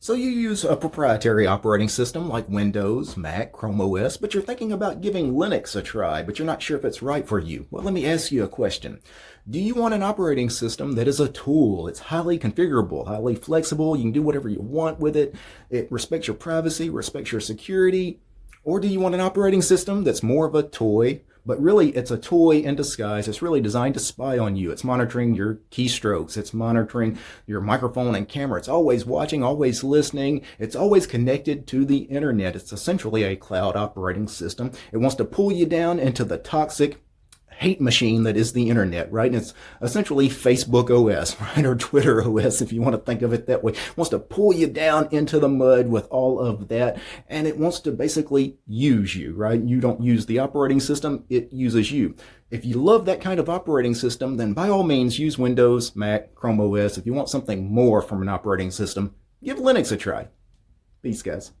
So you use a proprietary operating system like Windows, Mac, Chrome OS, but you're thinking about giving Linux a try, but you're not sure if it's right for you. Well, let me ask you a question. Do you want an operating system that is a tool? It's highly configurable, highly flexible. You can do whatever you want with it. It respects your privacy, respects your security. Or do you want an operating system that's more of a toy, but really it's a toy in disguise. It's really designed to spy on you. It's monitoring your keystrokes. It's monitoring your microphone and camera. It's always watching, always listening. It's always connected to the internet. It's essentially a cloud operating system. It wants to pull you down into the toxic hate machine that is the internet, right? And it's essentially Facebook OS, right? Or Twitter OS, if you want to think of it that way. It wants to pull you down into the mud with all of that. And it wants to basically use you, right? You don't use the operating system. It uses you. If you love that kind of operating system, then by all means use Windows, Mac, Chrome OS. If you want something more from an operating system, give Linux a try. Peace, guys.